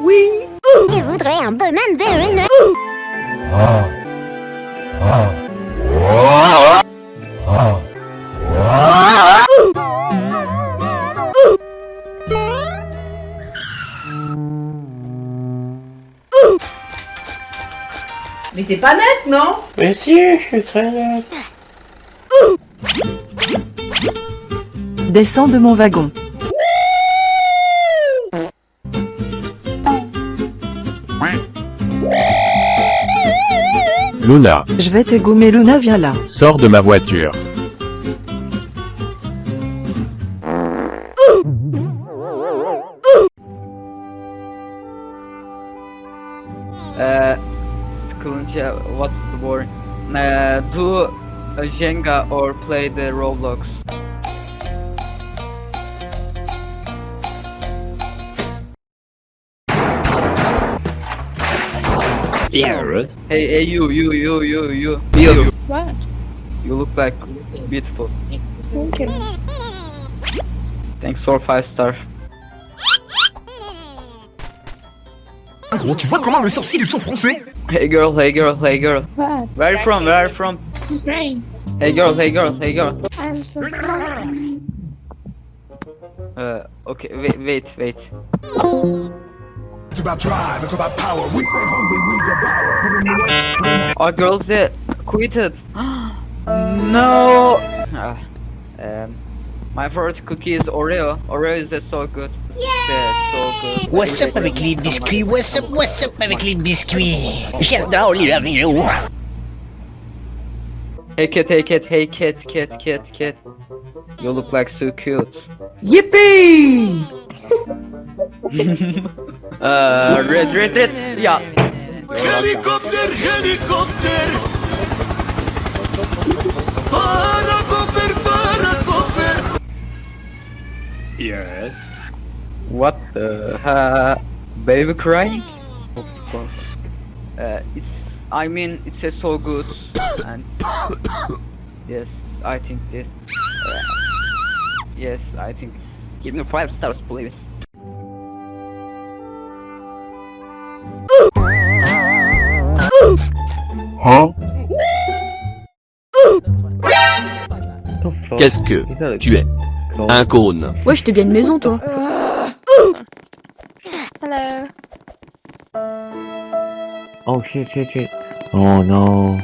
Oui Je voudrais un bonhomme de une... Mais t'es pas nette, non? Mais si, je suis très net. Descends de mon wagon. Luna, Je vais te gommer Luna, viens là. sors de ma voiture. Uh, Skulunja, what's the word? Uh, do a Jenga or play the Roblox? Yeah. Hey, hey, you, you, you, you, you, you. What? You look like beautiful. Thank you. Thanks for five star. Gros, tu vois comment le sourcil ils sont français Hey girl, hey girl, hey girl. What? Where you from? Where are you from? Ukraine. Hey girl, hey girl, hey girl. I'm so sorry. Uh, okay, wait, wait, wait. It's about drive, it's about power. We stay hungry, we devour. Our girls they quitted. no. Ah, um, my favorite cookie is Oreo. Oreo is uh, so good. Yeah. so good. What's up avec les biscuits? What's up, what's up avec les biscuits? J'adore les avions. Hey kid, hey kid, hey kid, kid, kid, kid. You look like so cute. Yippee Uh, red, red, red. Yeah. Helikopter, helikopter. Parakoper, parakoper. Yes. What the? Uh, baby crying? Uh, it's. I mean, it's uh, so good. And yes, I think this. Uh, yes, I think. Give me five stars, please. Hein Qu'est-ce que tu es Un cône. Wesh, t'es bien une maison, toi. Hello. Oh shit, shit, shit. Oh no.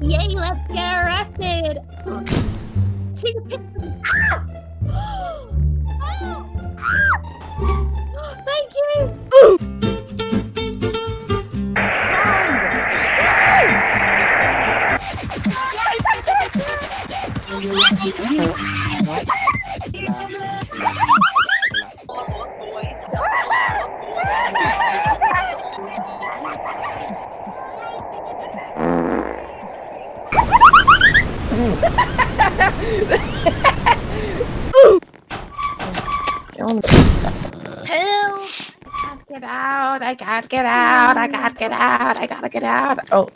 Yay, let's get arrested. Take a picture. Thank you. Help! Get out! I can't get out! I can't get out! I gotta get out! Oh.